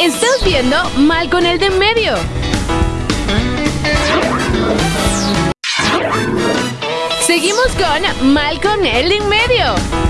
Estás viendo Mal con el de en medio. Seguimos con Mal con el de en medio.